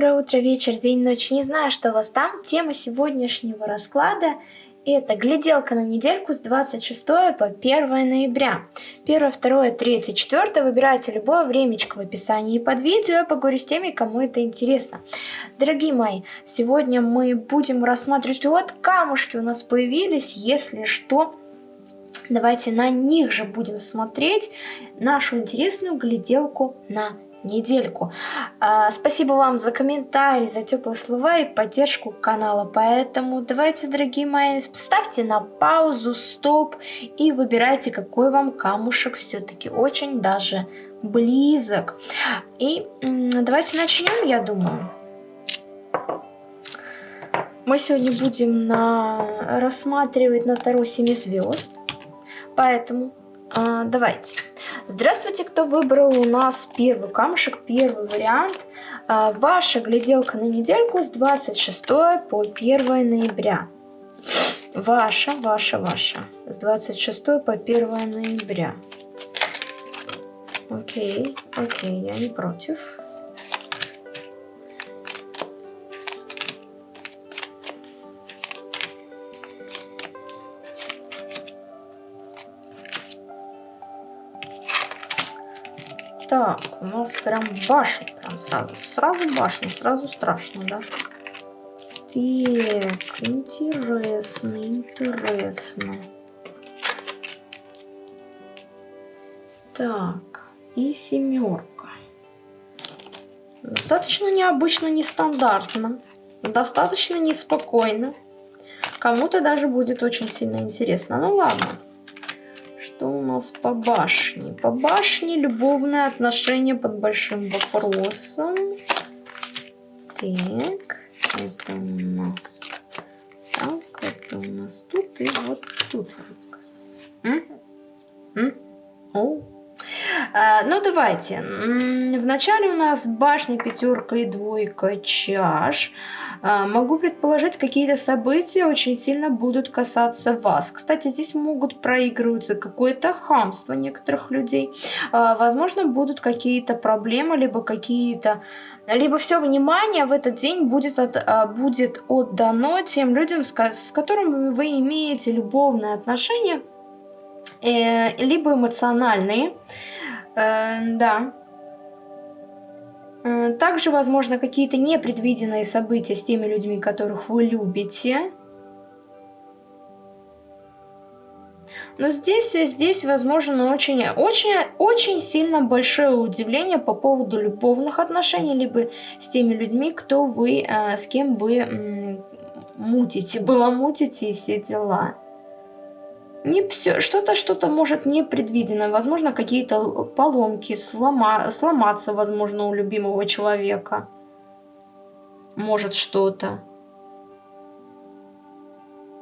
доброе утро, вечер, день, ночь. Не знаю, что у вас там. Тема сегодняшнего расклада – это гляделка на недельку с 26 по 1 ноября. 1, 2, 3, 4 выбирайте любое времечко в описании под видео. Я поговорю с теми, кому это интересно. Дорогие мои, сегодня мы будем рассматривать, вот камушки у нас появились, если что, Давайте на них же будем смотреть нашу интересную гляделку на недельку. А, спасибо вам за комментарии, за теплые слова и поддержку канала. Поэтому давайте, дорогие мои, ставьте на паузу, стоп и выбирайте, какой вам камушек все-таки очень даже близок. И давайте начнем, я думаю. Мы сегодня будем на... рассматривать на Таро 7 звезд. Поэтому а, давайте. Здравствуйте, кто выбрал у нас первый камушек, первый вариант. А, ваша гляделка на недельку с 26 по 1 ноября. Ваша, ваша, ваша. С 26 по 1 ноября. Окей, окей, я не против. У нас прям башня, прям сразу. Сразу башня, сразу страшно, да? Так, интересно, интересно. Так, и семерка. Достаточно необычно, нестандартно. Достаточно неспокойно. Кому-то даже будет очень сильно интересно. Ну ладно. Нас по башне? По башне любовные отношения под большим вопросом. Так, это у нас... Так, это у нас тут и вот тут, я бы сказала. М? М? О, ну, давайте. Вначале у нас башня, пятерка и двойка чаш. А, могу предположить, какие-то события очень сильно будут касаться вас. Кстати, здесь могут проигрываться какое-то хамство некоторых людей. А, возможно, будут какие-то проблемы, либо какие-то либо все внимание в этот день будет, от, будет отдано тем людям, с, которыми вы имеете любовные отношения, э, либо эмоциональные. Да. Э, также, возможно, какие-то непредвиденные события с теми людьми, которых вы любите. Но здесь, здесь возможно, очень, очень, очень сильно большое удивление по поводу любовных отношений, либо с теми людьми, кто вы, э, с кем вы мутите, баламутите и все дела. Не все, что-то, что-то может непредвиденное, возможно, какие-то поломки, слома, сломаться, возможно, у любимого человека. Может что-то.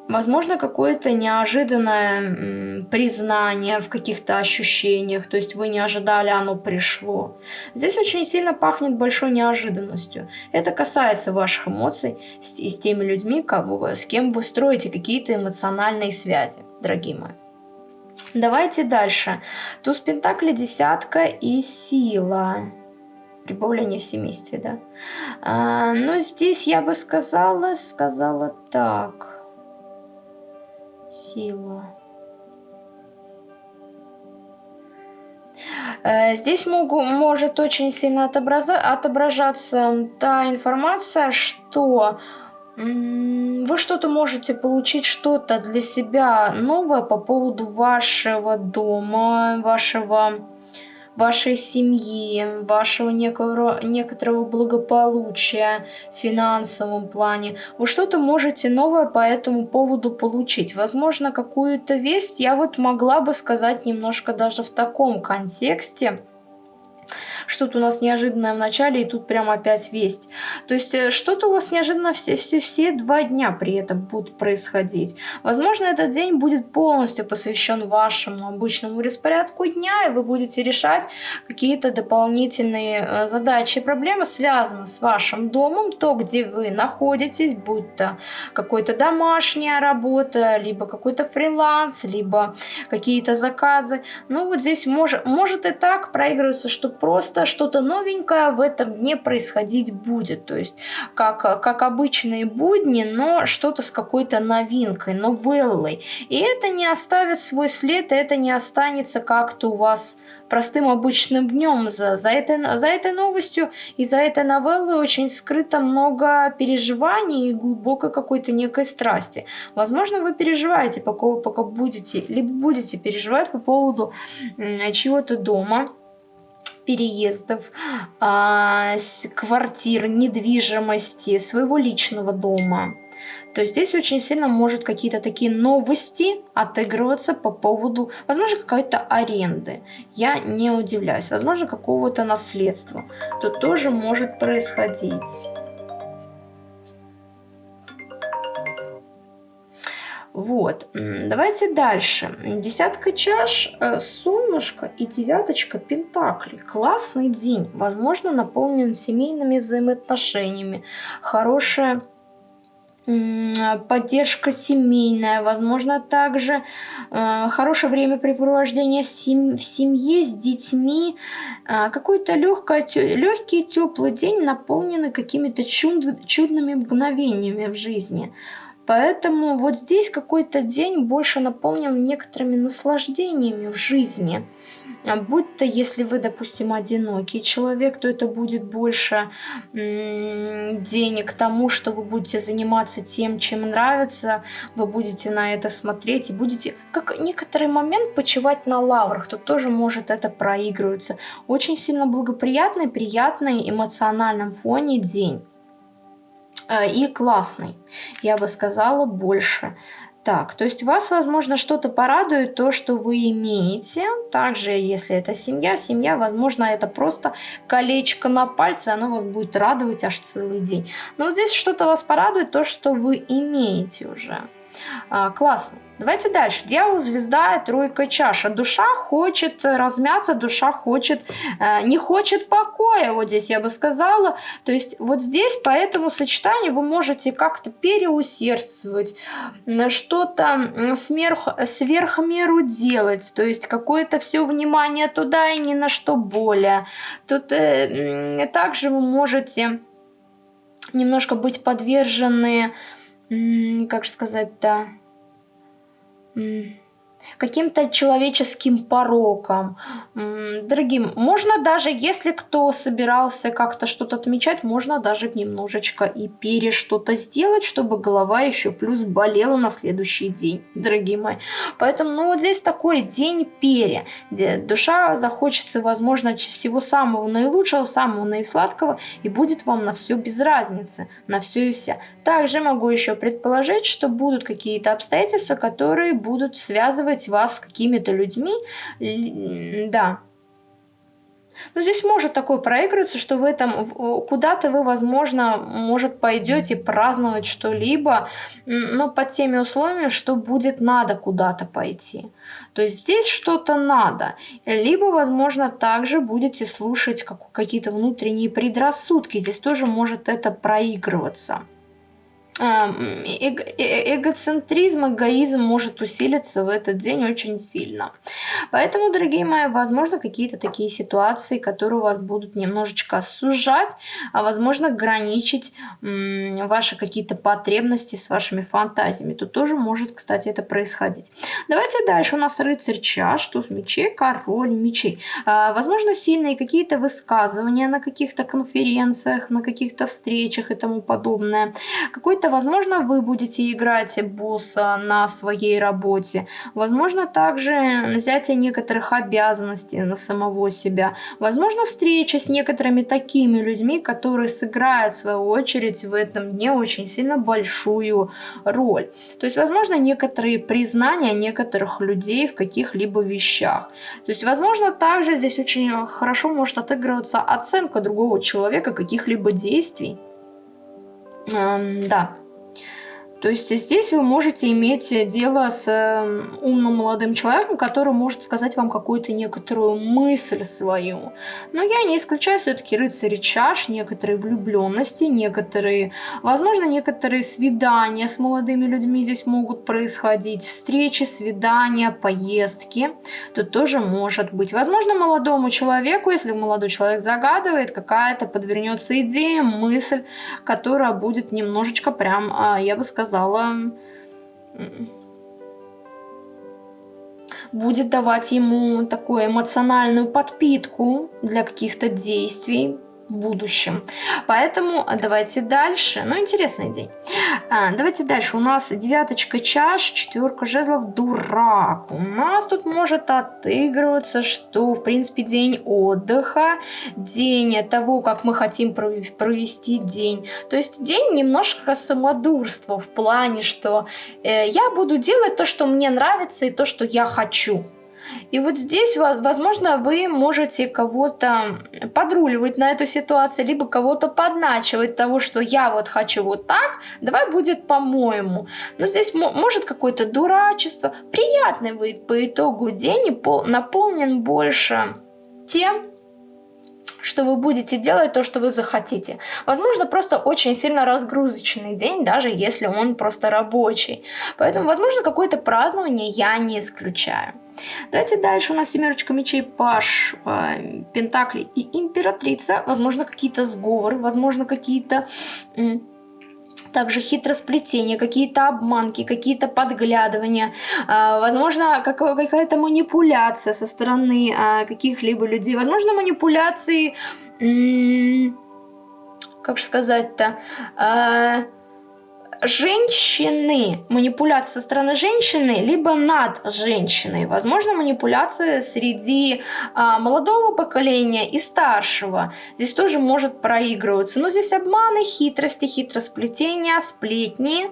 Возможно, какое-то неожиданное признание в каких-то ощущениях, то есть вы не ожидали, оно пришло. Здесь очень сильно пахнет большой неожиданностью. Это касается ваших эмоций с, с теми людьми, кого, с кем вы строите какие-то эмоциональные связи, дорогие мои. Давайте дальше. Туз Пентакли, десятка и сила. Прибавление в семействе, да. А, но здесь я бы сказала, сказала так сила. Э, здесь могу, может очень сильно отображаться та информация, что вы что-то можете получить, что-то для себя новое по поводу вашего дома, вашего вашей семьи, вашего некого, некоторого благополучия в финансовом плане. Вы что-то можете новое по этому поводу получить. Возможно, какую-то весть я вот могла бы сказать немножко даже в таком контексте что-то у нас неожиданное в начале, и тут прям опять весть. То есть э, что-то у вас неожиданно все, все, все два дня при этом будут происходить. Возможно, этот день будет полностью посвящен вашему обычному распорядку дня, и вы будете решать какие-то дополнительные э, задачи и проблемы, связанные с вашим домом, то, где вы находитесь, будь то какой-то домашняя работа, либо какой-то фриланс, либо какие-то заказы. Ну вот здесь может, может и так проигрываться, что просто что-то, что-то новенькое в этом дне происходить будет. То есть, как, как обычные будни, но что-то с какой-то новинкой, новеллой. И это не оставит свой след, это не останется как-то у вас простым обычным днем. За, за, этой, за этой новостью и за этой новеллой очень скрыто много переживаний и глубокой какой-то некой страсти. Возможно, вы переживаете, пока, пока будете, либо будете переживать по поводу чего-то дома, переездов, а, квартир, недвижимости, своего личного дома то здесь очень сильно может какие-то такие новости отыгрываться по поводу, возможно, какой-то аренды. Я не удивляюсь. Возможно, какого-то наследства. Тут тоже может происходить. Вот, давайте дальше. Десятка чаш, э, солнышко и девяточка пентаклей. Классный день, возможно, наполнен семейными взаимоотношениями. Хорошая поддержка семейная, возможно, также э, хорошее времяпрепровождение сем в семье с детьми, э, какой-то легкий теплый день, наполненный какими-то чуд чудными мгновениями в жизни. Поэтому вот здесь какой-то день больше наполнен некоторыми наслаждениями в жизни. А будь то, если вы, допустим, одинокий человек, то это будет больше денег тому, что вы будете заниматься тем, чем нравится, вы будете на это смотреть и будете, как некоторый момент, почивать на лаврах, то тоже может это проигрываться. Очень сильно благоприятный, приятный, эмоциональном фоне день. Э, и классный, я бы сказала, больше. Так, то есть вас, возможно, что-то порадует, то, что вы имеете. Также, если это семья, семья, возможно, это просто колечко на пальце, оно вас будет радовать аж целый день. Но вот здесь что-то вас порадует, то, что вы имеете уже. А, классно. Давайте дальше. Дьявол, звезда, тройка чаша. Душа хочет размяться, душа хочет, э, не хочет покоя, вот здесь я бы сказала. То есть вот здесь по этому сочетанию вы можете как-то переусердствовать, что-то сверх, сверх меру делать, то есть какое-то все внимание туда и ни на что более. Тут э, также вы можете немножко быть подвержены, как сказать-то, каким-то человеческим пороком. Дорогим, можно даже, если кто собирался как-то что-то отмечать, можно даже немножечко и пере что-то сделать, чтобы голова еще плюс болела на следующий день, дорогие мои. Поэтому, ну вот здесь такой день пере. Душа захочется, возможно, всего самого наилучшего, самого наисладкого, и будет вам на все без разницы, на все и вся. Также могу еще предположить, что будут какие-то обстоятельства, которые будут связывать вас с какими-то людьми, да. Но здесь может такое проигрываться, что в этом куда-то вы, возможно, может пойдете праздновать что-либо, но под теми условиями, что будет надо куда-то пойти. То есть здесь что-то надо. Либо, возможно, также будете слушать какие-то внутренние предрассудки. Здесь тоже может это проигрываться эго эгоцентризм, эгоизм может усилиться в этот день очень сильно. Поэтому, дорогие мои, возможно, какие-то такие ситуации, которые у вас будут немножечко сужать, а возможно, ограничить ваши какие-то потребности с вашими фантазиями. Тут тоже может, кстати, это происходить. Давайте дальше. У нас рыцарь чаш, туз мечей, король мечей. А, возможно, сильные какие-то высказывания на каких-то конференциях, на каких-то встречах и тому подобное. Какой-то возможно, вы будете играть босса на своей работе. Возможно, также взятие некоторых обязанностей на самого себя. Возможно, встреча с некоторыми такими людьми, которые сыграют, в свою очередь, в этом дне очень сильно большую роль. То есть, возможно, некоторые признания некоторых людей в каких-либо вещах. То есть, возможно, также здесь очень хорошо может отыгрываться оценка другого человека каких-либо действий. Да. То есть здесь вы можете иметь дело с э, умным молодым человеком, который может сказать вам какую-то некоторую мысль свою. Но я не исключаю все-таки рыцари чаш, некоторые влюбленности, некоторые, возможно, некоторые свидания с молодыми людьми здесь могут происходить, встречи, свидания, поездки. Тут тоже может быть. Возможно, молодому человеку, если молодой человек загадывает, какая-то подвернется идея, мысль, которая будет немножечко прям, а, я бы сказала, сказала, будет давать ему такую эмоциональную подпитку для каких-то действий, в будущем. Поэтому давайте дальше. Ну, интересный день. А, давайте дальше. У нас девяточка чаш, четверка жезлов, дурак. У нас тут может отыгрываться, что, в принципе, день отдыха, день того, как мы хотим провести день. То есть день немножко самодурства в плане, что э, я буду делать то, что мне нравится и то, что я хочу. И вот здесь, возможно, вы можете кого-то подруливать на эту ситуацию, либо кого-то подначивать того, что я вот хочу вот так, давай будет по-моему. Но здесь может какое-то дурачество. Приятный выйдет по итогу день и наполнен больше тем, что вы будете делать то, что вы захотите. Возможно, просто очень сильно разгрузочный день, даже если он просто рабочий. Поэтому, возможно, какое-то празднование я не исключаю. Давайте дальше. У нас семерочка мечей, паш, э, пентакли и императрица. Возможно, какие-то сговоры, возможно, какие-то также хитросплетения, какие-то обманки, какие-то подглядывания, э, возможно, какая-то манипуляция со стороны э, каких-либо людей, возможно, манипуляции, как же сказать-то, э, женщины, манипуляция со стороны женщины, либо над женщиной. Возможно, манипуляция среди а, молодого поколения и старшего. Здесь тоже может проигрываться. Но здесь обманы, хитрости, хитросплетения, сплетни.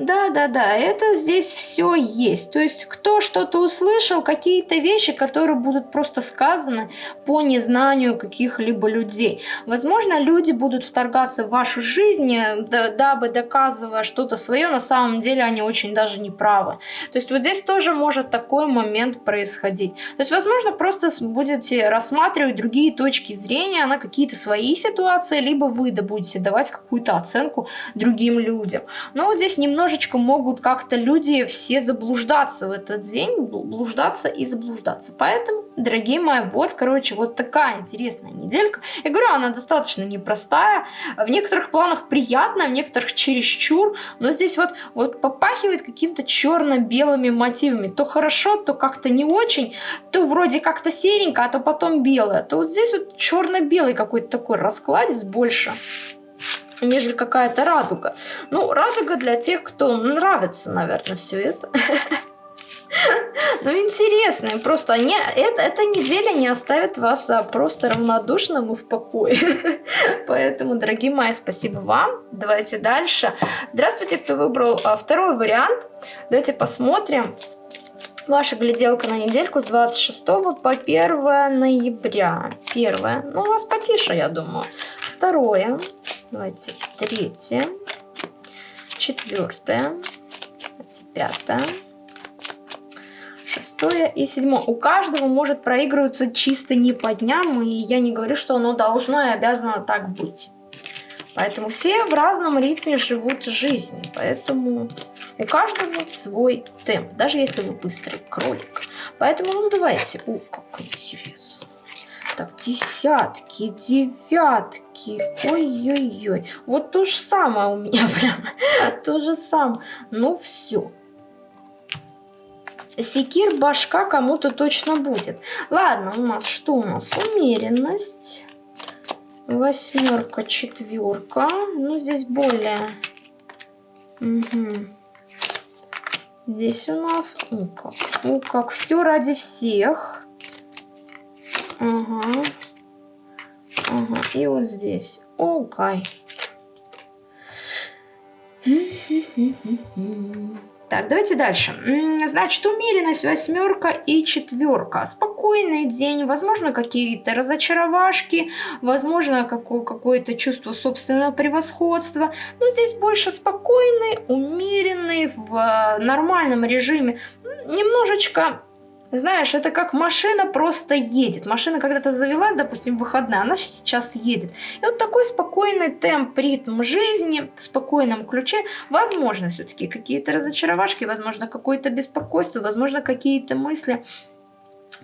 Да, да, да, это здесь все есть. То есть кто что-то услышал, какие-то вещи, которые будут просто сказаны по незнанию каких-либо людей. Возможно, люди будут вторгаться в вашу жизнь, да, дабы доказывая что-то свое, на самом деле они очень даже не правы. То есть вот здесь тоже может такой момент происходить. То есть, возможно, просто будете рассматривать другие точки зрения на какие-то свои ситуации, либо вы да будете давать какую-то оценку другим людям. Но вот здесь немножко немножечко могут как-то люди все заблуждаться в этот день, блуждаться и заблуждаться. Поэтому, дорогие мои, вот, короче, вот такая интересная неделька. Я говорю, она достаточно непростая, в некоторых планах приятная, в некоторых чересчур, но здесь вот, вот попахивает каким-то черно-белыми мотивами. То хорошо, то как-то не очень, то вроде как-то серенько, а то потом белое. То вот здесь вот черно-белый какой-то такой раскладец больше нежели какая-то радуга. Ну, радуга для тех, кто нравится, наверное, все это. Ну, интересно, просто не, это, эта неделя не оставит вас а, просто равнодушным и в покое. Поэтому, дорогие мои, спасибо вам. Давайте дальше. Здравствуйте, кто выбрал а, второй вариант. Давайте посмотрим. Ваша гляделка на недельку с 26 по 1 ноября. Первое. Ну, у вас потише, я думаю. Второе. Давайте третье, четвертое, пятое, шестое и седьмое. У каждого может проигрываться чисто не по дням, и я не говорю, что оно должно и обязано так быть. Поэтому все в разном ритме живут жизнью, поэтому у каждого свой темп, даже если вы быстрый кролик. Поэтому, ну давайте, о, как интересно. Так, десятки, девятки. Ой-ой-ой. Вот то же самое у меня прям. То же самое. Ну все. Секир башка кому-то точно будет. Ладно, у нас что у нас? Умеренность. Восьмерка, четверка. Ну, здесь более... Угу. Здесь у нас... О, как. Как. Все ради всех. Ага. Ага. И вот здесь. Окей. Так, давайте дальше. Значит, умеренность, восьмерка и четверка. Спокойный день, возможно, какие-то разочаровашки, возможно, какое-то чувство собственного превосходства. Но здесь больше спокойный, умеренный, в э, нормальном режиме. Немножечко знаешь, это как машина просто едет. Машина когда-то завелась, допустим, выходные, она сейчас едет. И вот такой спокойный темп, ритм жизни, в спокойном ключе. Возможно, все-таки какие-то разочаровашки, возможно, какое-то беспокойство, возможно, какие-то мысли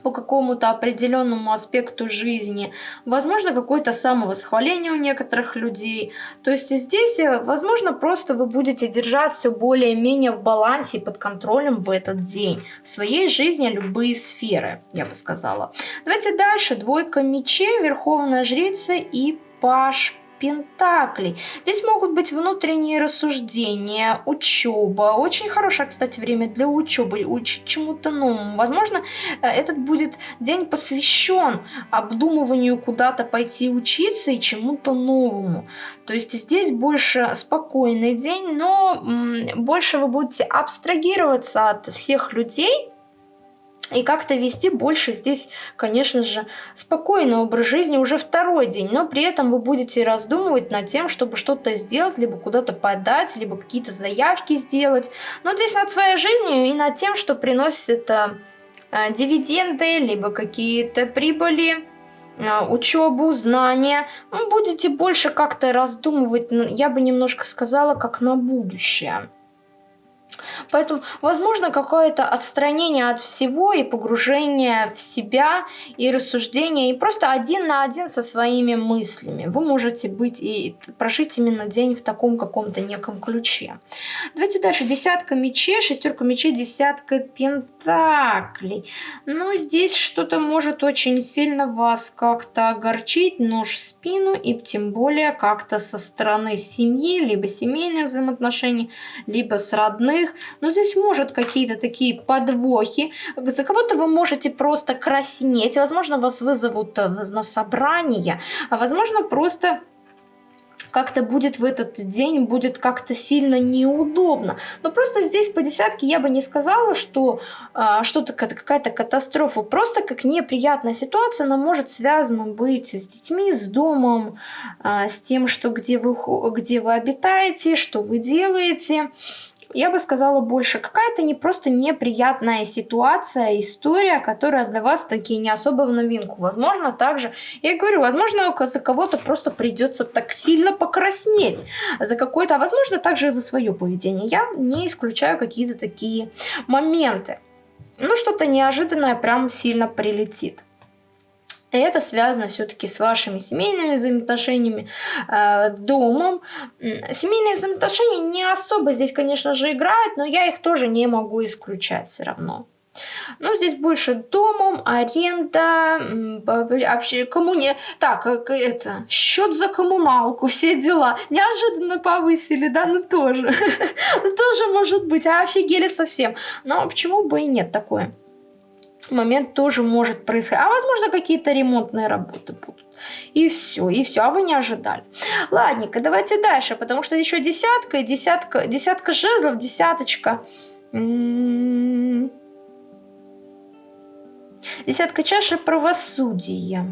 по какому-то определенному аспекту жизни, возможно, какое-то самовосхваление у некоторых людей. То есть здесь, э, возможно, просто вы будете держать все более-менее в балансе и под контролем в этот день. В своей жизни любые сферы, я бы сказала. Давайте дальше. Двойка мечей, Верховная Жрица и Паш Пентаклей. Здесь могут быть внутренние рассуждения, учеба. Очень хорошее, кстати, время для учебы, учить чему-то новому. Возможно, э, этот будет день посвящен обдумыванию куда-то пойти учиться и чему-то новому. То есть здесь больше спокойный день, но больше вы будете абстрагироваться от всех людей, и как-то вести больше здесь, конечно же, спокойный образ жизни уже второй день, но при этом вы будете раздумывать над тем, чтобы что-то сделать, либо куда-то подать, либо какие-то заявки сделать. Но здесь над своей жизнью и над тем, что приносит это э, дивиденды, либо какие-то прибыли, э, учебу, знания. Вы будете больше как-то раздумывать, я бы немножко сказала, как на будущее. Поэтому, возможно, какое-то отстранение от всего и погружение в себя, и рассуждение, и просто один на один со своими мыслями. Вы можете быть и прожить именно день в таком каком-то неком ключе. Давайте дальше. Десятка мечей, шестерка мечей, десятка пентаклей. Ну, здесь что-то может очень сильно вас как-то огорчить, нож в спину, и тем более как-то со стороны семьи, либо семейных взаимоотношений, либо с родных, но здесь может какие-то такие подвохи. За кого-то вы можете просто краснеть. Возможно, вас вызовут э, на собрание. А возможно, просто как-то будет в этот день, будет как-то сильно неудобно. Но просто здесь по десятке я бы не сказала, что а, что-то какая-то катастрофа. Просто как неприятная ситуация, она может связана быть с детьми, с домом, а, с тем, что где вы, где вы обитаете, что вы делаете я бы сказала больше, какая-то не просто неприятная ситуация, история, которая для вас таки не особо в новинку. Возможно, также, я говорю, возможно, за кого-то просто придется так сильно покраснеть за какой-то, а возможно, также за свое поведение. Я не исключаю какие-то такие моменты. Ну, что-то неожиданное прям сильно прилетит. Это связано все-таки с вашими семейными взаимоотношениями, э, домом. Семейные взаимоотношения не особо здесь, конечно же, играют, но я их тоже не могу исключать все равно. Ну, здесь больше домом, аренда, вообще коммуне... Так, э, это, счет за коммуналку, все дела. Неожиданно повысили, да, ну тоже. Тоже может быть, а офигели совсем. Но почему бы и нет такое? Момент тоже может происходить. А возможно какие-то ремонтные работы будут. И все, и все, а вы не ожидали. Ладненько, давайте дальше, потому что еще десятка, десятка, десятка жезлов, десяточка. М-м-м. Десятка чаши правосудия.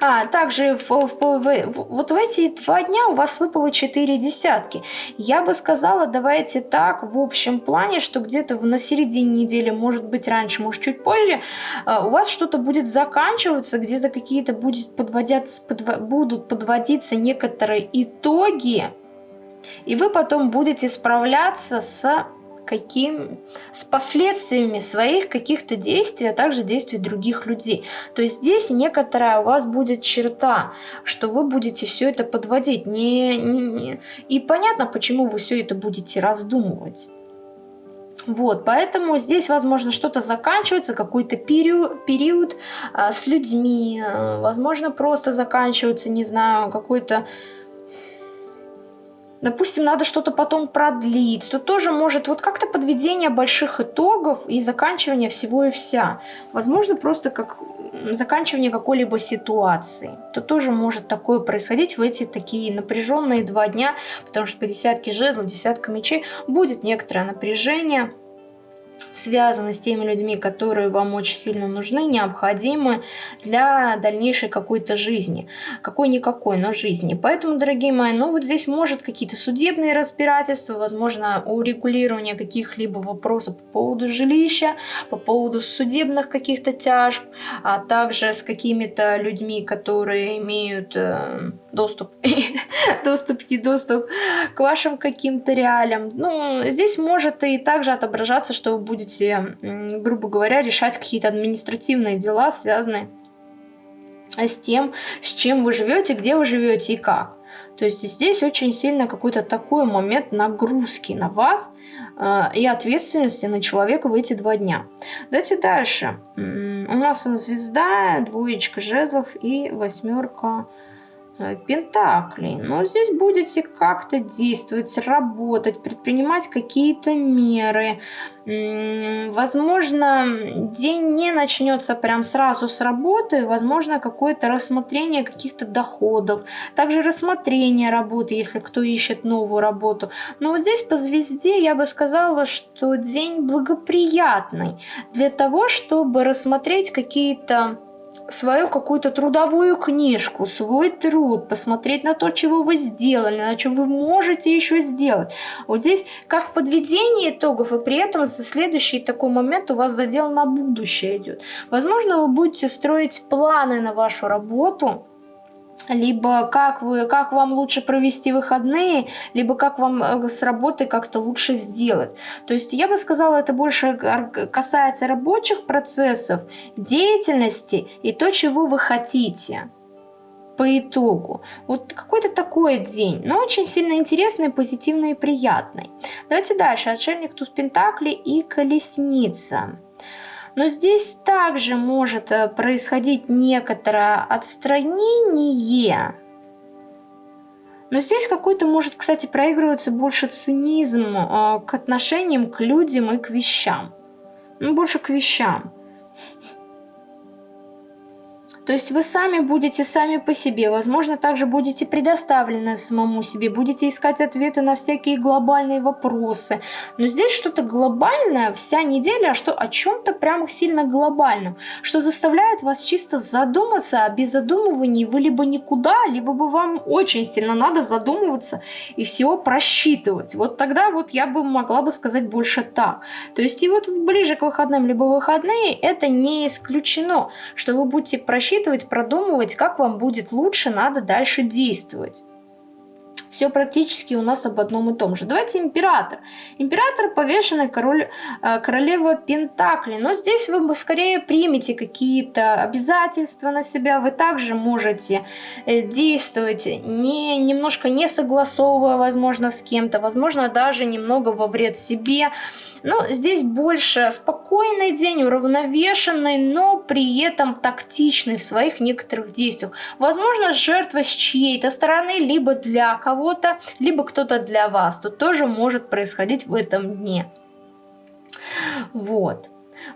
А, также в, в, в, вот в эти два дня у вас выпало 4 десятки. Я бы сказала, давайте так, в общем плане, что где-то на середине недели, может быть раньше, может чуть позже, а, у вас что-то будет заканчиваться, где-то какие-то будет подводятся, подво, будут подводиться некоторые итоги, и вы потом будете справляться с каким, с последствиями своих каких-то действий, а также действий других людей. То есть здесь некоторая у вас будет черта, что вы будете все это подводить. Не, не, не. И понятно, почему вы все это будете раздумывать. Вот, поэтому здесь, возможно, что-то заканчивается, какой-то период, период а, с людьми, а, возможно, просто заканчивается, не знаю, какой-то допустим, надо что-то потом продлить, то тоже может вот как-то подведение больших итогов и заканчивание всего и вся. Возможно, просто как заканчивание какой-либо ситуации. То тоже может такое происходить в эти такие напряженные два дня, потому что по десятке жезлов, десятка мечей будет некоторое напряжение – связаны с теми людьми, которые вам очень сильно нужны, необходимы для дальнейшей какой-то жизни. Какой-никакой, но жизни. Поэтому, дорогие мои, ну вот здесь может какие-то судебные разбирательства, возможно, урегулирование каких-либо вопросов по поводу жилища, по поводу судебных каких-то тяжб, а также с какими-то людьми, которые имеют э, доступ, доступ и доступ к вашим каким-то реалиям. Ну, здесь может и также отображаться, что вы будете, грубо говоря, решать какие-то административные дела, связанные с тем, с чем вы живете, где вы живете и как. То есть здесь очень сильно какой-то такой момент нагрузки на вас э, и ответственности на человека в эти два дня. Давайте дальше. У нас звезда, двоечка жезлов и восьмерка Пентаклей. Но здесь будете как-то действовать, работать, предпринимать какие-то меры. Возможно, день не начнется прям сразу с работы, возможно, какое-то рассмотрение каких-то доходов, также рассмотрение работы, если кто ищет новую работу. Но вот здесь по звезде я бы сказала, что день благоприятный для того, чтобы рассмотреть какие-то свою какую-то трудовую книжку, свой труд, посмотреть на то, чего вы сделали, на чем вы можете еще сделать. Вот здесь как подведение итогов, и при этом за следующий такой момент у вас задел на будущее идет. Возможно, вы будете строить планы на вашу работу, либо как, вы, как вам лучше провести выходные, либо как вам э, с работы как-то лучше сделать. То есть я бы сказала, это больше касается рабочих процессов, деятельности и то, чего вы хотите по итогу. Вот какой-то такой день, но очень сильно интересный, позитивный и приятный. Давайте дальше. Отшельник Туз Пентакли и Колесница. Но здесь также может э, происходить некоторое отстранение. Но здесь какой-то может, кстати, проигрываться больше цинизм э, к отношениям к людям и к вещам. Ну, больше к вещам. То есть вы сами будете сами по себе, возможно, также будете предоставлены самому себе, будете искать ответы на всякие глобальные вопросы. Но здесь что-то глобальное вся неделя, а что о чем-то прямо сильно глобальном, что заставляет вас чисто задуматься, а без задумываний вы либо никуда, либо бы вам очень сильно надо задумываться и всего просчитывать. Вот тогда вот я бы могла бы сказать больше так. То есть и вот ближе к выходным, либо выходные, это не исключено, что вы будете просчитывать просчитывать, продумывать, как вам будет лучше, надо дальше действовать. Все практически у нас об одном и том же. Давайте император. Император повешенный король, э, королева Пентакли. Но здесь вы скорее примете какие-то обязательства на себя. Вы также можете э, действовать не, немножко не согласовывая, возможно, с кем-то. Возможно, даже немного во вред себе. Но здесь больше спокойный день, уравновешенный, но при этом тактичный в своих некоторых действиях. Возможно, жертва с чьей-то стороны, либо для кого-то, либо кто-то для вас. Тут тоже может происходить в этом дне. Вот.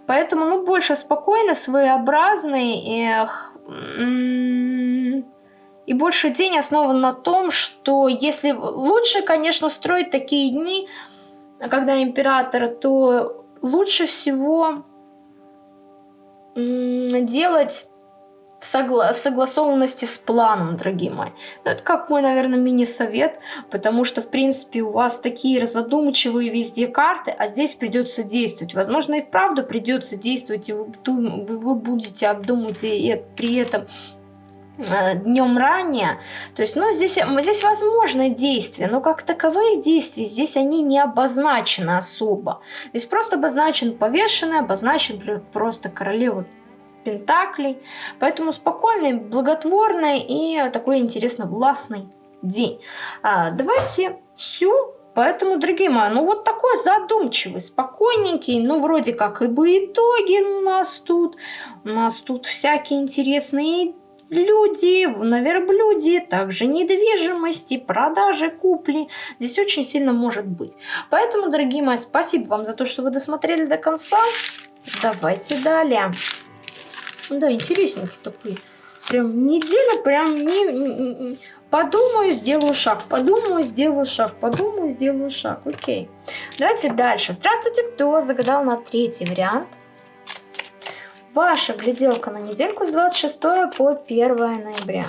Поэтому, ну, больше спокойно, своеобразный, эх, и больше день основан на том, что если лучше, конечно, строить такие дни, когда император, то лучше всего делать в, согла в согласованности с планом, дорогие мои. Ну, это как мой, наверное, мини-совет, потому что, в принципе, у вас такие задумчивые везде карты, а здесь придется действовать. Возможно, и вправду придется действовать, и вы, вы будете обдумывать и при этом Э, днем ранее. То есть, ну, здесь, здесь возможны действия, но как таковые действия здесь они не обозначены особо. Здесь просто обозначен повешенный, обозначен просто королева пентаклей. Поэтому спокойный, благотворный и такой интересно властный день. А, давайте всю Поэтому, дорогие мои, ну вот такой задумчивый, спокойненький, ну вроде как и бы итоги у нас тут. У нас тут всякие интересные люди на верблюде, также недвижимости, продажи, купли. Здесь очень сильно может быть. Поэтому, дорогие мои, спасибо вам за то, что вы досмотрели до конца. Давайте далее. Да, интересненький такой. Прям неделя, прям не, не, Подумаю, сделаю шаг, подумаю, сделаю шаг, подумаю, сделаю шаг. Окей. Давайте дальше. Здравствуйте, кто загадал на третий вариант? Ваша гляделка на недельку с 26 по 1 ноября.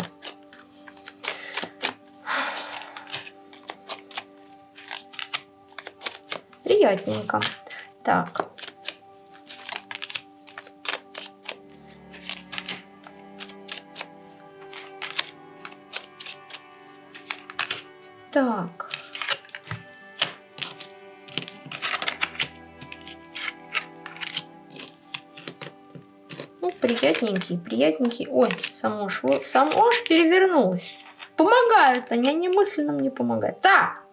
Приятненько. Так. Так. Ну, приятненький, приятненький. Ой, само ж, само ж перевернулось. Помогают они, они мысленно мне помогают. Так,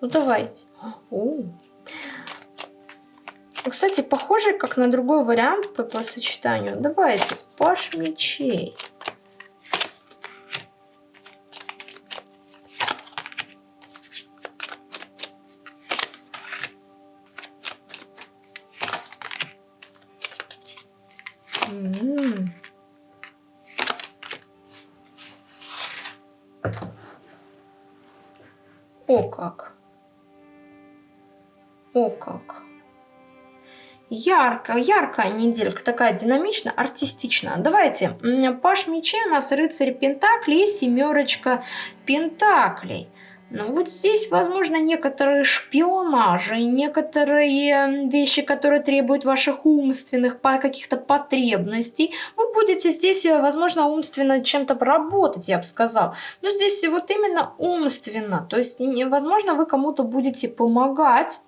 ну давайте. О. Кстати, похоже как на другой вариант по, по сочетанию. Давайте, паш мечей. Яркая, яркая неделька, такая динамичная, артистичная. Давайте, Паш мечей у нас рыцарь Пентаклей и семерочка Пентаклей. Ну вот здесь, возможно, некоторые шпионажи, некоторые вещи, которые требуют ваших умственных каких-то потребностей. Вы будете здесь, э, возможно, умственно чем-то работать, я бы сказал. Но здесь вот именно умственно. То есть, возможно, вы кому-то будете помогать.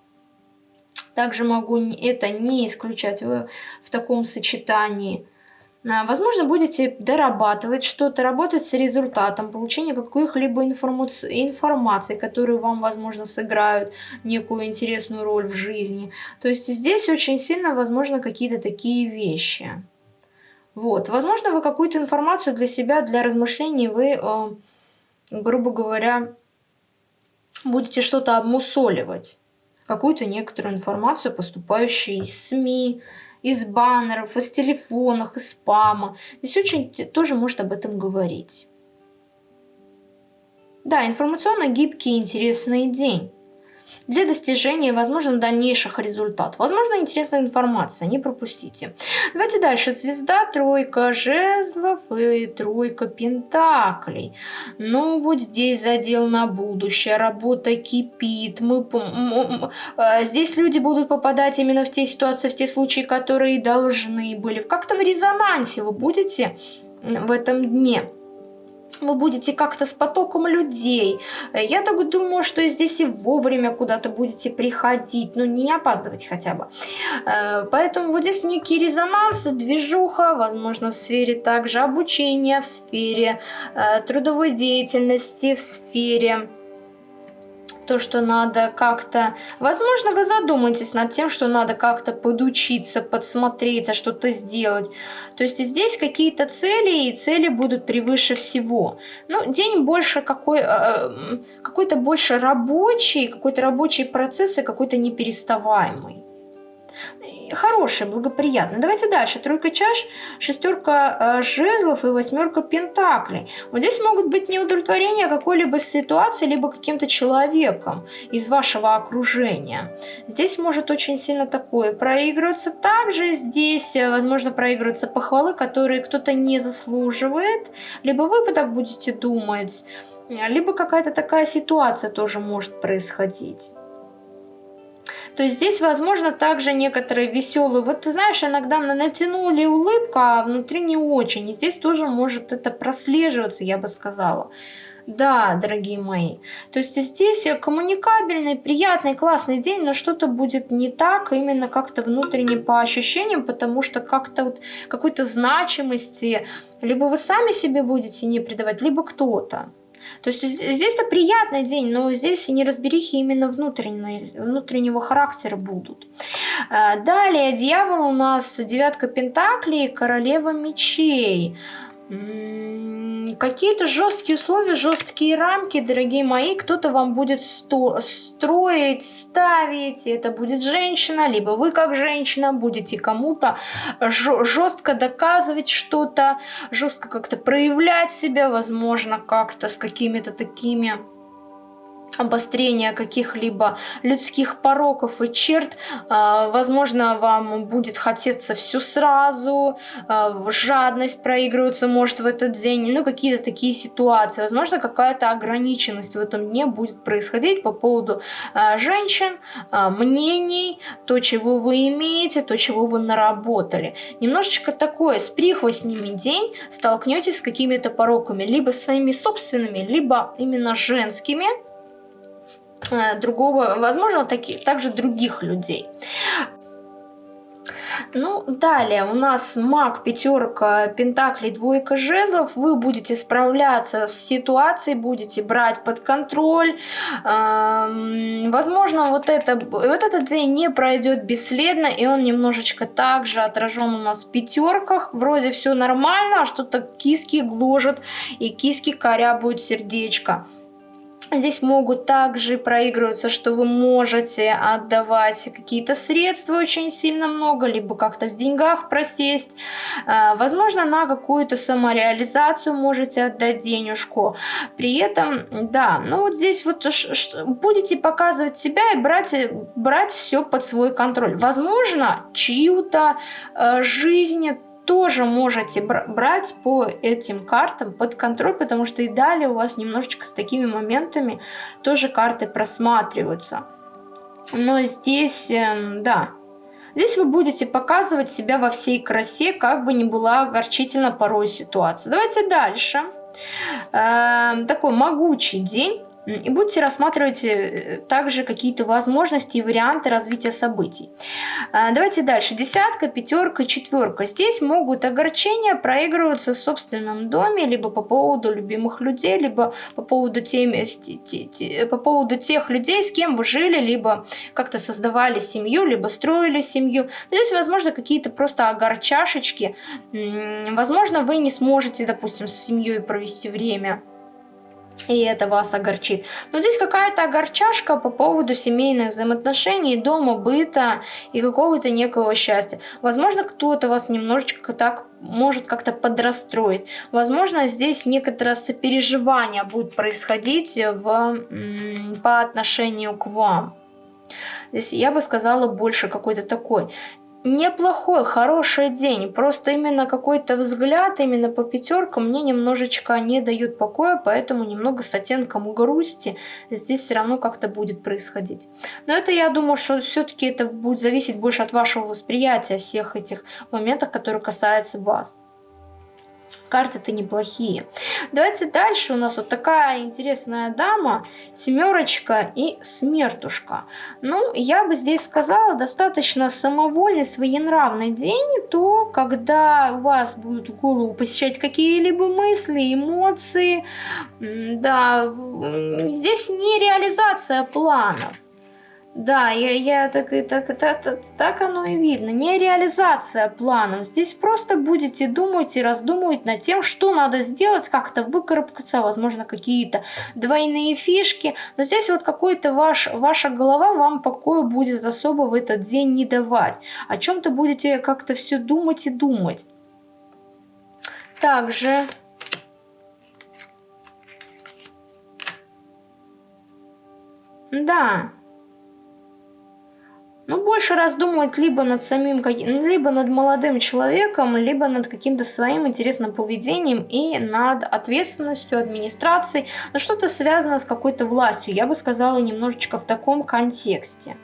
Также могу это не исключать в, в таком сочетании. А, возможно, будете дорабатывать что-то, работать с результатом, получения каких-либо информации, которые вам, возможно, сыграют некую интересную роль в жизни. То есть здесь очень сильно, возможно, какие-то такие вещи. Вот. Возможно, вы какую-то информацию для себя, для размышлений вы, э, грубо говоря, будете что-то обмусоливать. Какую-то некоторую информацию, поступающую из СМИ, из баннеров, из телефонов, из спама. Здесь очень тоже может об этом говорить. Да, информационно гибкий и интересный день для достижения, возможно, дальнейших результатов. Возможно, интересная информация, не пропустите. Давайте дальше. Звезда, тройка жезлов и тройка пентаклей. Ну, вот здесь задел на будущее, работа кипит. Мы, а, здесь люди будут попадать именно в те ситуации, в те случаи, которые должны были. Как-то в резонансе вы будете в этом дне вы будете как-то с потоком людей. Э, я так думаю, что здесь и вовремя куда-то будете приходить, ну не опаздывать хотя бы. Э, поэтому вот здесь некий резонанс, движуха, возможно, в сфере также обучения, в сфере э, трудовой деятельности, в сфере то, что надо как-то... Возможно, вы задумаетесь над тем, что надо как-то подучиться, подсмотреть, а что-то сделать. То есть здесь какие-то цели, и цели будут превыше всего. Ну, день больше какой... Э, какой-то больше рабочий, какой-то рабочий процесс и какой-то непереставаемый хороший, благоприятный. Давайте дальше. Тройка чаш, шестерка э, жезлов и восьмерка пентаклей. Вот здесь могут быть неудовлетворения какой-либо ситуации, либо каким-то человеком из вашего окружения. Здесь может очень сильно такое проигрываться. Также здесь, э, возможно, проигрываются похвалы, которые кто-то не заслуживает. Либо вы так будете думать, либо какая-то такая ситуация тоже может происходить. То здесь, возможно, также некоторые веселые. Вот ты знаешь, иногда натянули улыбку, а внутри не очень. И здесь тоже может это прослеживаться, я бы сказала. Да, дорогие мои. То есть здесь коммуникабельный, приятный, классный день, но что-то будет не так, именно как-то внутренне по ощущениям, потому что как-то вот какой-то значимости либо вы сами себе будете не придавать, либо кто-то. То есть здесь-то приятный день, но здесь неразберихи именно внутреннего характера будут. Э, далее дьявол у нас девятка пентаклей, королева мечей. Какие-то жесткие условия, жесткие рамки, дорогие мои, кто-то вам будет строить, ставить, это будет женщина, либо вы как женщина будете кому-то жестко доказывать что-то, жестко как-то проявлять себя, возможно, как-то с какими-то такими обострения каких-либо людских пороков и черт. А, возможно, вам будет хотеться все сразу, а, жадность проигрывается может в этот день, ну какие-то такие ситуации. Возможно, какая-то ограниченность в этом дне будет происходить по поводу а, женщин, мнений, то, чего вы имеете, то, чего вы наработали. Немножечко такое с прихвостнями день столкнетесь с какими-то пороками, либо своими собственными, либо именно женскими, другого, возможно, таки, также других людей. Ну, далее у нас маг, пятерка, пентаклей, двойка жезлов. Вы будете справляться с ситуацией, будете брать под контроль. Эм, возможно, вот, это, вот этот день не пройдет бесследно, и он немножечко также отражен у нас в пятерках. Вроде все нормально, а что-то киски гложет, и киски корябают сердечко. Здесь могут также проигрываться, что вы можете отдавать какие-то средства очень сильно много, либо как-то в деньгах просесть. А, возможно, на какую-то самореализацию можете отдать денежку. При этом, да, ну вот здесь вот будете показывать себя и брать, брать все под свой контроль. Возможно, чью-то э, жизнь тоже можете брать по этим картам под контроль, потому что и далее у вас немножечко с такими моментами тоже карты просматриваются. Но здесь, э, да, здесь вы будете показывать себя во всей красе, как бы ни была огорчительно порой ситуация. Давайте дальше. Э, такой могучий день и будете рассматривать э, также какие-то возможности и варианты развития событий. А, давайте дальше. Десятка, пятерка, четверка. Здесь могут огорчения проигрываться в собственном доме, либо по поводу любимых людей, либо по поводу, тем, по поводу тех людей, с кем вы жили, либо как-то создавали семью, либо строили семью. здесь, возможно, какие-то просто огорчашечки. Возможно, вы не сможете, допустим, с семьей провести время и это вас огорчит. Но здесь какая-то огорчашка по поводу семейных взаимоотношений, дома, быта и какого-то некого счастья. Возможно, кто-то вас немножечко так может как-то подрастроить. Возможно, здесь некоторое сопереживание будет происходить в, по отношению к вам. Здесь я бы сказала больше какой-то такой неплохой, хороший день. Просто именно какой-то взгляд именно по пятеркам мне немножечко не дают покоя, поэтому немного с оттенком грусти здесь все равно как-то будет происходить. Но это я думаю, что все-таки это будет зависеть больше от вашего восприятия всех этих моментов, которые касаются вас. Карты-то неплохие. Давайте дальше. У нас вот такая интересная дама. Семерочка и смертушка. Ну, я бы здесь сказала, достаточно самовольный, своенравный день. То, когда у вас будут в голову посещать какие-либо мысли, эмоции. Да, здесь не реализация планов. Да, я, я так, так, так, так, так оно и видно. Не реализация планов. Здесь просто будете думать и раздумывать над тем, что надо сделать, как-то выкарабкаться, возможно, какие-то двойные фишки. Но здесь вот какой-то ваш, ваша голова вам покоя будет особо в этот день не давать. О чем-то будете как-то все думать и думать. Также... Да, ну, больше раздумывать либо над самим, либо над молодым человеком, либо над каким-то своим интересным поведением и над ответственностью администрации, но что-то связано с какой-то властью, я бы сказала немножечко в таком контексте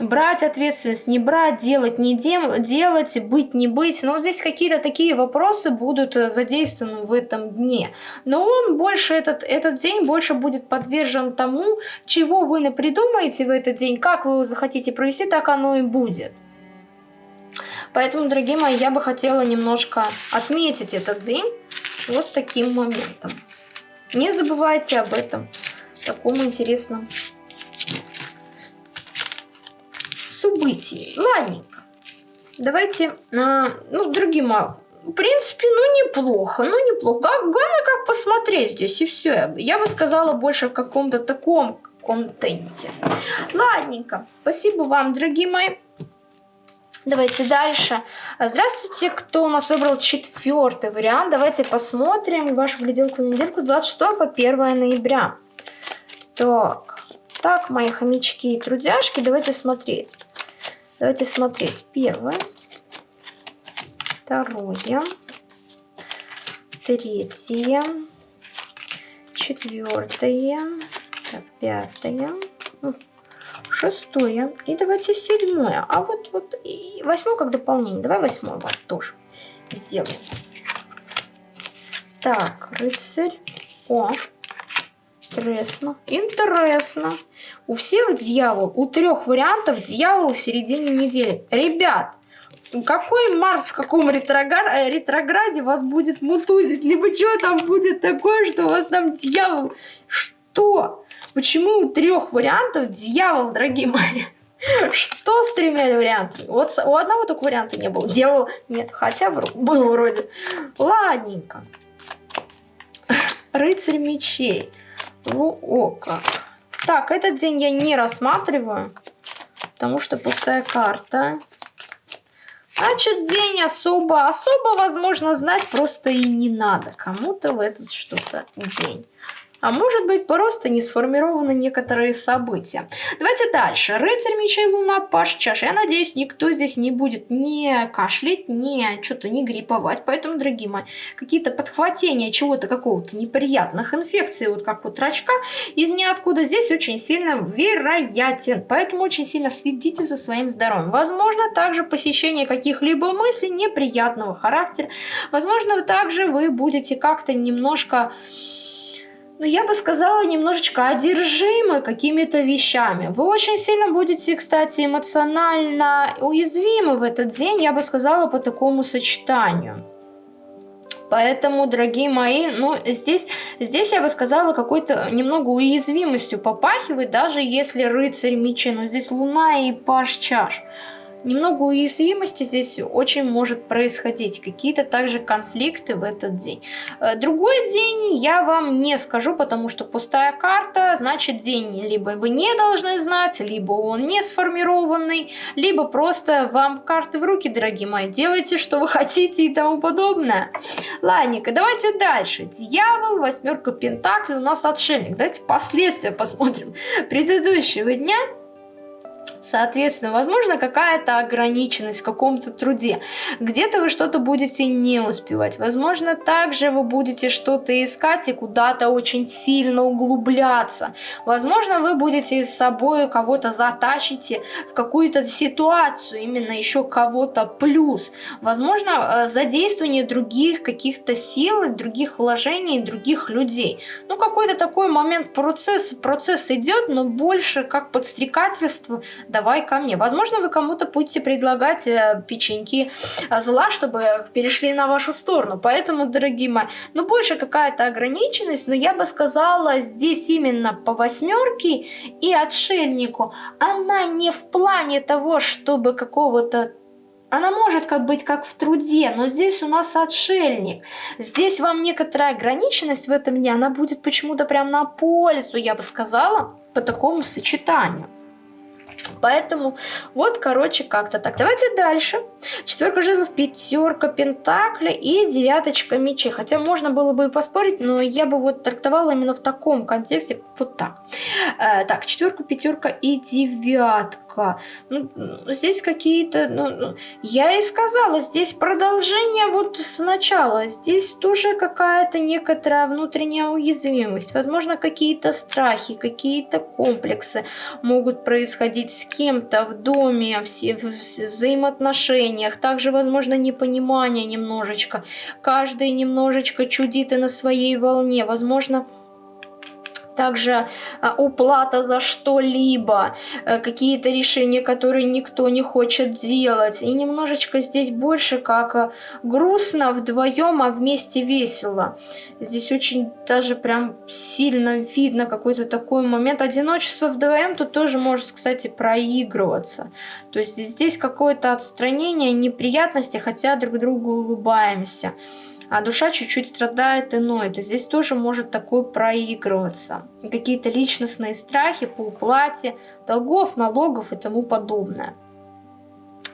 брать ответственность, не брать, делать, не дел делать, быть, не быть. Но здесь какие-то такие вопросы будут э, задействованы в этом дне. Но он больше, этот, этот день больше будет подвержен тому, чего вы напридумаете в этот день, как вы его захотите провести, так оно и будет. Поэтому, дорогие мои, я бы хотела немножко отметить этот день вот таким моментом. Не забывайте об этом, таком интересном событий. Ладненько. Давайте, а, ну, другим в принципе, ну неплохо, ну неплохо. Главное, как посмотреть здесь, и все. Я бы сказала больше в каком-то таком контенте. Ладненько, спасибо вам, дорогие мои. Давайте дальше. Здравствуйте, кто у нас выбрал четвертый вариант. Давайте посмотрим вашу гляделку на недельку с 26 по 1 ноября. Так, так, мои хомячки и трудяшки, давайте смотреть. Давайте смотреть. Первое, второе, третье, четвертое, пятое, шестое и давайте седьмое. А вот, вот и восьмое как дополнение. Давай восьмое вот тоже сделаем. Так, рыцарь. О, интересно. Интересно. У всех дьявол, у трех вариантов дьявол в середине недели. Ребят, какой Марс в каком ретрограде, ретрограде вас будет мутузить? Либо что там будет такое, что у вас там дьявол? Что? Почему у трех вариантов дьявол, дорогие мои? Что с тремя вариантами? Вот у одного только варианта не было. Дьявол нет, хотя был вроде. Ладненько. Рыцарь мечей. Ну, о как. Так, этот день я не рассматриваю, потому что пустая карта. Значит, день особо, особо, возможно, знать просто и не надо. Кому-то в этот что-то день. А может быть, просто не сформированы некоторые события. Давайте дальше. Рыцарь мечей, луна, паш, чаш. Я надеюсь, никто здесь не будет не кашлять, не что-то не грипповать. Поэтому, дорогие мои, какие-то подхватения чего-то, какого-то неприятных инфекций, вот как вот рачка, из ниоткуда здесь очень сильно вероятен. Поэтому очень сильно следите за своим здоровьем. Возможно, также посещение каких-либо мыслей неприятного характера. Возможно, также вы будете как-то немножко ну, я бы сказала, немножечко одержимы какими-то вещами. Вы очень сильно будете, кстати, эмоционально уязвимы в этот день, я бы сказала, по такому сочетанию. Поэтому, дорогие мои, ну, здесь, здесь я бы сказала, какой-то немного уязвимостью попахивает, даже если рыцарь мечи, но здесь луна и паш чаш немного уязвимости здесь очень может происходить. Какие-то также конфликты в этот день. Э, другой день я вам не скажу, потому что пустая карта, значит день либо вы не должны знать, либо он не сформированный, либо просто вам карты в руки, дорогие мои, делайте, что вы хотите и тому подобное. Ладненько, давайте дальше. Дьявол, восьмерка пентаклей, у нас отшельник. Давайте последствия посмотрим предыдущего дня. Соответственно, возможно, какая-то ограниченность в каком-то труде. Где-то вы что-то будете не успевать. Возможно, также вы будете что-то искать и куда-то очень сильно углубляться. Возможно, вы будете с собой кого-то затащите в какую-то ситуацию, именно еще кого-то плюс. Возможно, э, задействование других каких-то сил, других вложений, других людей. Ну, какой-то такой момент процесс, процесс идет, но больше как подстрекательство, давай ко мне. Возможно, вы кому-то будете предлагать э, печеньки э, зла, чтобы перешли на вашу сторону. Поэтому, дорогие мои, ну больше какая-то ограниченность, но я бы сказала, здесь именно по восьмерке и отшельнику, она не в плане того, чтобы какого-то она может как быть как в труде, но здесь у нас отшельник. Здесь вам некоторая ограниченность в этом дне, она будет почему-то прям на пользу, я бы сказала, по такому сочетанию. Поэтому вот, короче, как-то так. Давайте дальше. Четверка жезлов, пятерка пентакля и девяточка мечей. Хотя можно было бы и поспорить, но я бы вот трактовала именно в таком контексте, вот так. Э, так, четверка, пятерка и девятка. Ну, здесь какие-то, ну, ну, я и сказала, здесь продолжение вот сначала. Здесь тоже какая-то некоторая внутренняя уязвимость. Возможно, какие-то страхи, какие-то комплексы могут происходить с кем-то в доме, в, в взаимоотношениях. Также, возможно, непонимание немножечко. Каждый немножечко чудит и на своей волне. Возможно, также а, уплата за что-либо, э, какие-то решения, которые никто не хочет делать. И немножечко здесь больше как э, грустно вдвоем, а вместе весело. Здесь очень даже прям сильно видно какой-то такой момент. Одиночество вдвоем тут тоже может, кстати, проигрываться. То есть здесь какое-то отстранение, неприятности, хотя друг другу улыбаемся а душа чуть-чуть страдает и ноет. И здесь тоже может такое проигрываться. Какие-то личностные страхи по уплате долгов, налогов и тому подобное.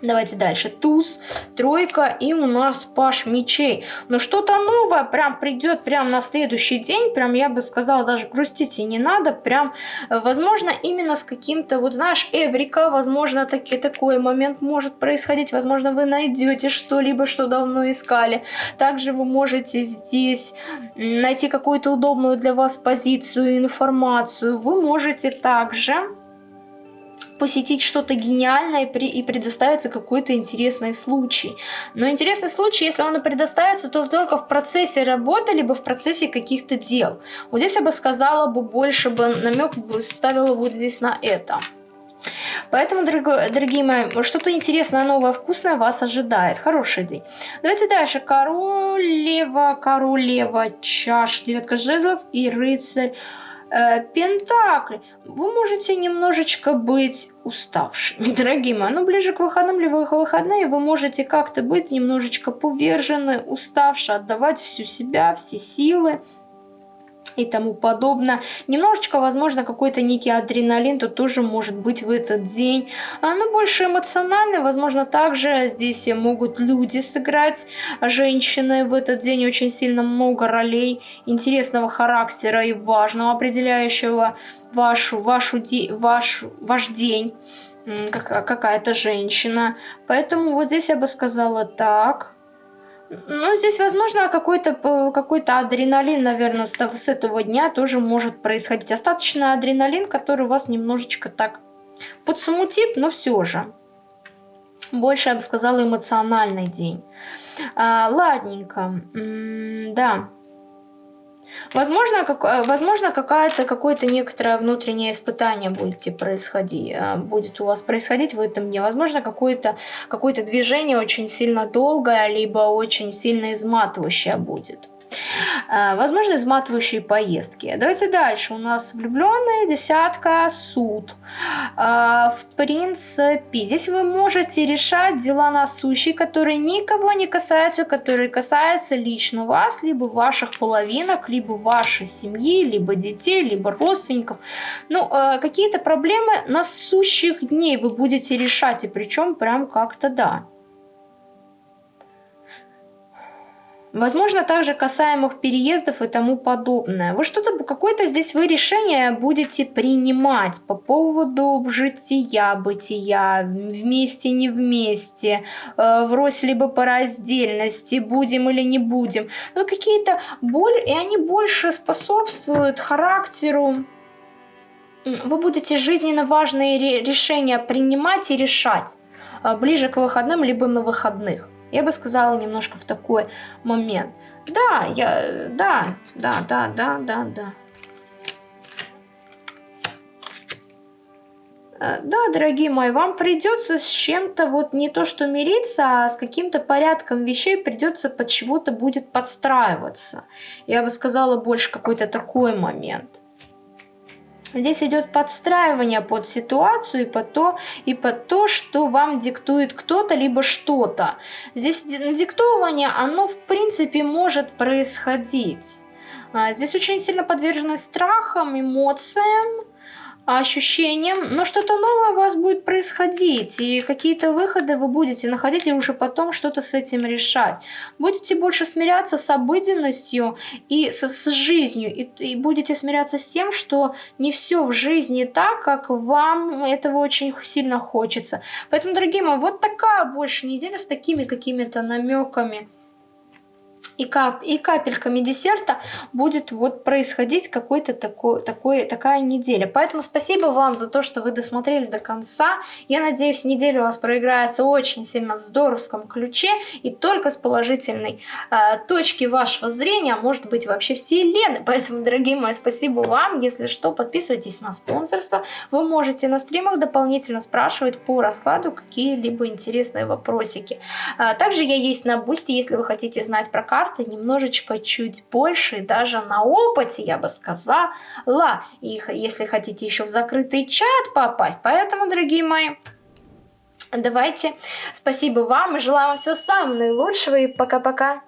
Давайте дальше. Туз, тройка и у нас паш мечей. Но что-то новое прям придет прям на следующий день. Прям я бы сказала, даже грустить и не надо. Прям, э, возможно, именно с каким-то, вот знаешь, эврика, возможно, таки, такой момент может происходить. Возможно, вы найдете что-либо, что давно искали. Также вы можете здесь найти какую-то удобную для вас позицию, информацию. Вы можете также посетить что-то гениальное и предоставится какой-то интересный случай. Но интересный случай, если он и предоставится, то только в процессе работы, либо в процессе каких-то дел. Вот здесь я бы сказала бы больше бы намек бы ставила вот здесь на это. Поэтому, дорогие мои, что-то интересное, новое, вкусное вас ожидает. Хороший день. Давайте дальше. Королева, королева, чаш, девятка жезлов и рыцарь э, Пентакли. Вы можете немножечко быть уставшими, дорогие мои. Ну, ближе к выходным, либо выходные, вы можете как-то быть немножечко повержены, уставшие, отдавать всю себя, все силы и тому подобное. Немножечко, возможно, какой-то некий адреналин тут тоже может быть в этот день. А, но больше эмоциональный, возможно, также здесь могут люди сыграть, женщины в этот день очень сильно много ролей интересного характера и важного, определяющего вашу, вашу, ваш, ваш день какая-то женщина. Поэтому вот здесь я бы сказала так. Ну, здесь, возможно, какой-то какой адреналин, наверное, с этого дня тоже может происходить. Остаточный адреналин, который вас немножечко так подсмутит, но все же. Больше, я бы сказала, эмоциональный день. А, ладненько. М -м да. Возможно, как, э, возможно какое-то какое-то некоторое внутреннее испытание будете происходить, э, будет у вас происходить в этом дне. Возможно, какое-то какое, движение очень сильно долгое, либо очень сильно изматывающее будет. А, возможно, изматывающие поездки. Давайте дальше. У нас влюбленные, десятка, суд. А, в принципе, здесь вы можете решать дела насущие, которые никого не касаются, которые касаются лично вас, либо ваших половинок, либо вашей семьи, либо детей, либо родственников. Ну, а, какие-то проблемы насущих дней вы будете решать, и причем прям как-то да. Возможно, также касаемых переездов и тому подобное. Вы что-то, какое-то здесь вы решение будете принимать по поводу жития, бытия, вместе, не вместе, э, врозь либо по раздельности, будем или не будем. Но какие-то боль, и они больше способствуют характеру. Вы будете жизненно важные решения принимать и решать э, ближе к выходным, либо на выходных. Я бы сказала немножко в такой момент. Да, я, да, да, да, да, да, да. Э, да, дорогие мои, вам придется с чем-то вот не то что мириться, а с каким-то порядком вещей придется под чего-то будет подстраиваться. Я бы сказала больше какой-то такой момент. Здесь идет подстраивание под ситуацию и под то, и под то, что вам диктует кто-то, либо что-то. Здесь диктование, оно в принципе может происходить. А, здесь очень сильно подвержены страхам, эмоциям, ощущением, но что-то новое у вас будет происходить, и какие-то выходы вы будете находить, и уже потом что-то с этим решать. Будете больше смиряться с обыденностью и с, с жизнью, и, и будете смиряться с тем, что не все в жизни так, как вам этого очень сильно хочется. Поэтому, дорогие мои, вот такая больше неделя с такими какими-то намеками и, кап, и капельками десерта будет вот происходить какой-то такой, такой, такая неделя. Поэтому спасибо вам за то, что вы досмотрели до конца. Я надеюсь, неделя у вас проиграется очень сильно в здоровском ключе и только с положительной э, точки вашего зрения, а может быть вообще вселенной. Поэтому, дорогие мои, спасибо вам. Если что, подписывайтесь на спонсорство. Вы можете на стримах дополнительно спрашивать по раскладу какие-либо интересные вопросики. А, также я есть на Бусти, если вы хотите знать про карты карты немножечко чуть больше, даже на опыте, я бы сказала. И если хотите еще в закрытый чат попасть. Поэтому, дорогие мои, давайте. Спасибо вам и желаю вам всего самого наилучшего. И пока-пока.